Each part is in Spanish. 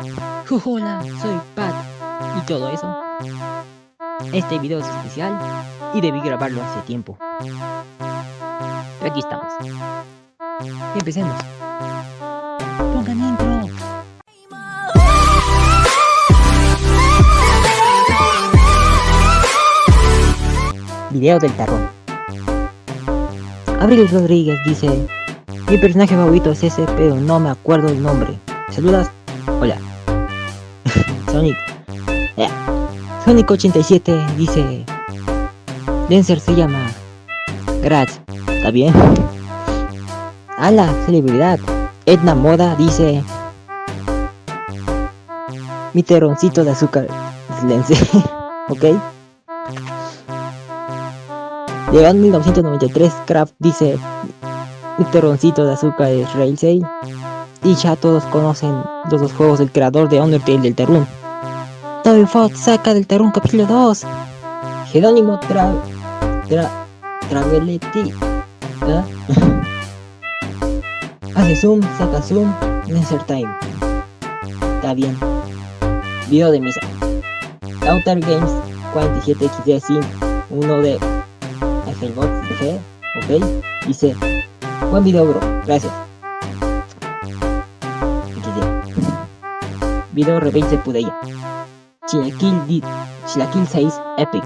Hola, soy Pat y todo eso. Este video es especial y debí grabarlo hace tiempo. Pero aquí estamos. Empecemos. Pongan intro. Video del tarrón. Abril Rodríguez dice, mi personaje favorito es ese, pero no me acuerdo el nombre. Saludas. Hola. Sonic. Eh, Sonic 87 dice, Dancer se llama Gratz. ¿Está bien? A la celebridad. Edna Moda dice, mi terroncito de azúcar. Silencio. ¿Ok? Llegado en 1993, Kraft dice, mi terroncito de azúcar es Railsay. Y ya todos conocen los dos juegos del creador de Undertale del Terrun. Toby Fox saca del Terrun capítulo 2. Jerónimo Tra... Tra... Traveletti. Hace zoom, saca zoom, insert time. Está bien. Video de misa. Outer Games 47XD Sim 1 de FMod G, ok, dice Buen video bro, gracias Video Revenge de Pudeya Chilaquil, Chilaquil 6 Epic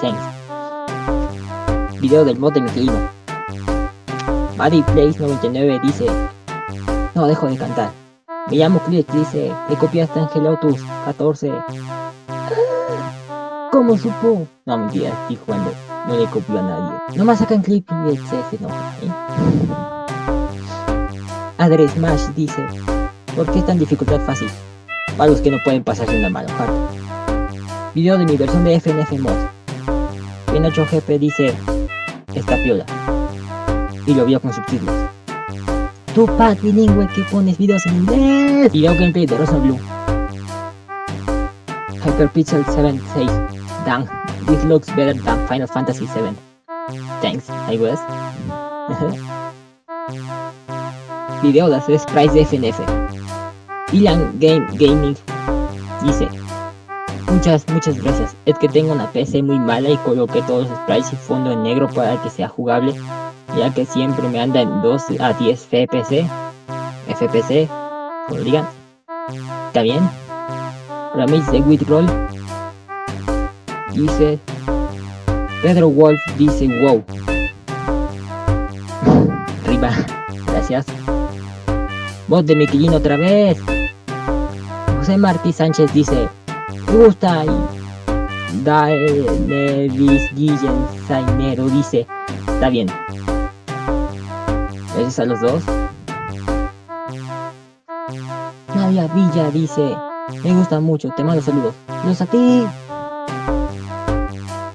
Thanks Video del mod de Michelino Buddy Place 99 dice No dejo de cantar me llamo Chris, dice, ¿le copiaste Angelotus 14? ¿Cómo supo? No, mentira, estoy jugando. No le copio a nadie. No más sacan clip y el CS no. ¿eh? Adre Smash dice, ¿por qué es tan dificultad fácil? Para los que no pueden pasarse una mala hard. Video de mi versión de FNF Mod. En 8GP dice, esta piola. Y lo vio con subtítulos. Tu pad bilingüe que pones videos en inglés. Video gameplay de Rosa Blue. Hyperpixel 7 6. Dang, this looks better than Final Fantasy 7. Thanks, I guess. Video de hacer sprites de FNF. Ilan Game Gaming dice Muchas, muchas gracias. Es que tengo una PC muy mala y coloqué todos los sprites y fondo en negro para que sea jugable ya que siempre me anda en 2 a 10 FPS, FPC, como digan. ¿Está bien? Ramis de Witroll dice Pedro Wolf dice wow. Arriba, gracias. Voz de Miquelino otra vez. José Martí Sánchez dice gusta y Daenerys Guillen Sainero dice Está bien, Gracias a los dos. Nadia Villa dice, me gusta mucho, te mando saludos. Saludos a ti.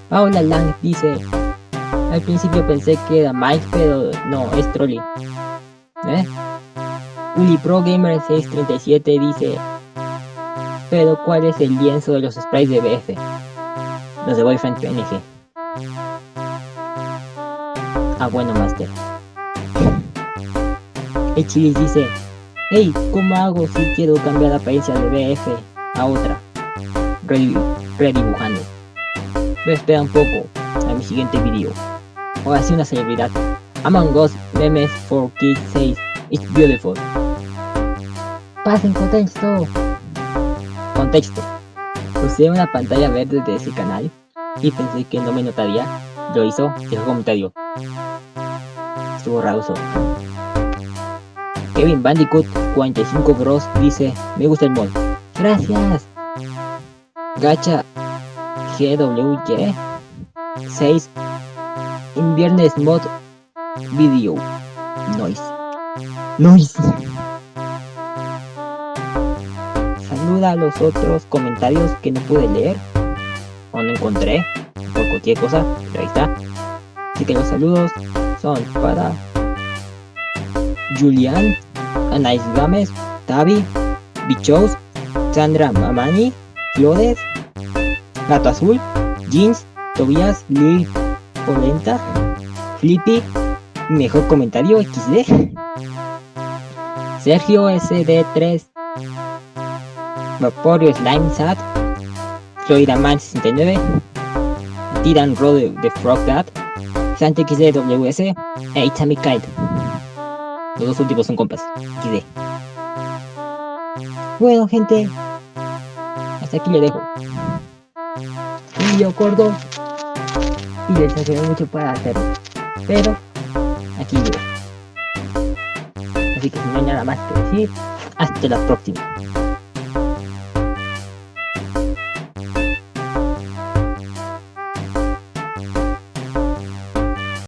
Paula Lang dice, al principio pensé que era Mike, pero no, es Trolly. ¿Eh? Uli Pro Gamer 637 dice, pero ¿cuál es el lienzo de los sprites de BF? Los de Boyfriend PNG. Ah, bueno, Master. El Chilis dice, hey, ¿cómo hago si quiero cambiar la apariencia de BF a otra? Redibujando. Voy a esperar un poco a mi siguiente video. Ahora sí una celebridad. Among Us Memes for Kids 6 It's beautiful. Pasen contexto. Contexto. Usé una pantalla verde de ese canal y pensé que no me notaría. Lo hizo, dejó comentario. Estuvo raroso. Kevin Bandicoot 45 Bros dice, me gusta el mod. Gracias. Gacha GWY 6 Inviernes mod video noise noise los otros comentarios que no pude leer o no encontré por cualquier cosa pero ahí está. Así que los saludos son para Julián Anais Gámez, Tavi, Bichos, Sandra Mamani, Flores, Gato Azul, Jeans, Tobias, Lil, Polenta, Flippy, Mejor Comentario XD, Sergio SD3, Vaporio Slime Sat, Florida Man 69, Tiran Road de Frog Dad, Santa XDWS e Itami Kite. Los dos últimos son compas. XD. Bueno, gente, hasta aquí le dejo. Un video corto y les ayudé mucho para hacerlo. Pero aquí llego. Así que si no hay nada más que decir, hasta la próxima.